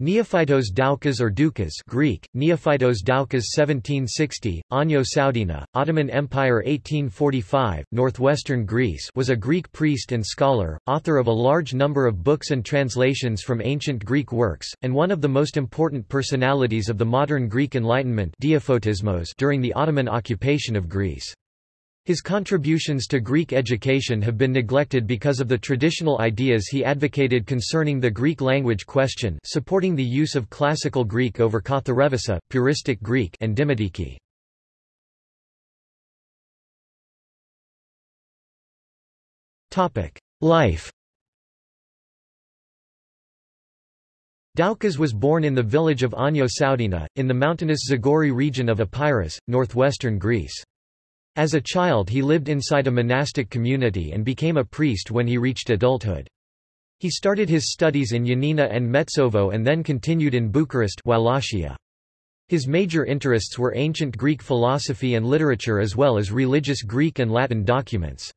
Neophytos Doukas or Doukas Greek, Neophytos Doukas 1760, Ano Soudena, Ottoman Empire 1845, northwestern Greece was a Greek priest and scholar, author of a large number of books and translations from ancient Greek works, and one of the most important personalities of the modern Greek Enlightenment during the Ottoman occupation of Greece. His contributions to Greek education have been neglected because of the traditional ideas he advocated concerning the Greek language question supporting the use of Classical Greek over Katharevousa, Puristic Greek and Dimotiki. Life Doukas was born in the village of Ano Soudena, in the mountainous Zagori region of Epirus, northwestern Greece. As a child he lived inside a monastic community and became a priest when he reached adulthood. He started his studies in Yanina and Metsovo and then continued in Bucharest Wallachia. His major interests were ancient Greek philosophy and literature as well as religious Greek and Latin documents.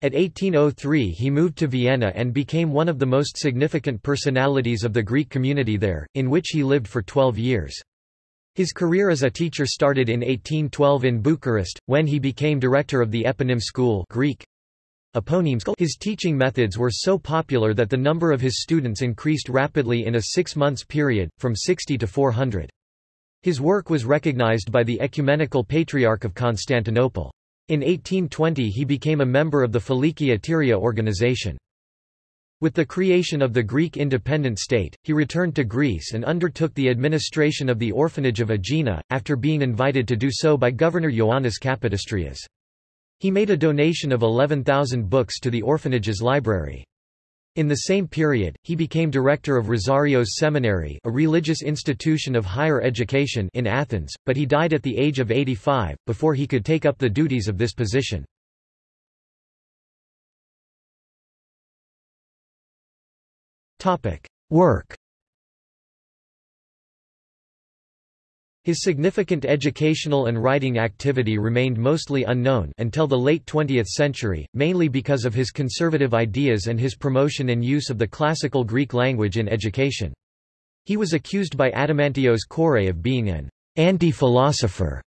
At 1803 he moved to Vienna and became one of the most significant personalities of the Greek community there, in which he lived for 12 years. His career as a teacher started in 1812 in Bucharest, when he became director of the eponym school Greek. His teaching methods were so popular that the number of his students increased rapidly in a six months period, from 60 to 400. His work was recognized by the Ecumenical Patriarch of Constantinople. In 1820 he became a member of the Filiki Eteria organization. With the creation of the Greek independent state, he returned to Greece and undertook the administration of the orphanage of Aegina, after being invited to do so by Governor Ioannis Kapodistrias. He made a donation of 11,000 books to the orphanage's library. In the same period, he became director of Rizarios Seminary a religious institution of higher education in Athens, but he died at the age of 85, before he could take up the duties of this position. Work His significant educational and writing activity remained mostly unknown until the late 20th century, mainly because of his conservative ideas and his promotion and use of the classical Greek language in education. He was accused by Adamantios Korais of being an anti-philosopher.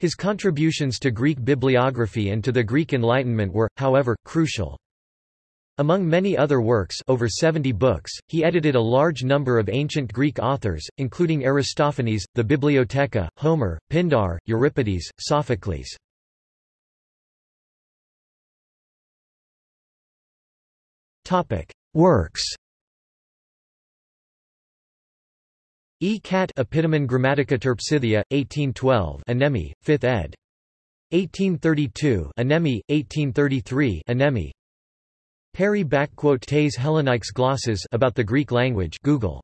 His contributions to Greek bibliography and to the Greek Enlightenment were, however, crucial. Among many other works over 70 books, he edited a large number of ancient Greek authors, including Aristophanes, the Bibliotheca, Homer, Pindar, Euripides, Sophocles. Works E. Cat Epitome Grammatica Terpsithea, 1812 Anemi, 5th ed. 1832 Anemi, 1833 Anemi, Perry Tes Hellenikes glosses about the Greek language Google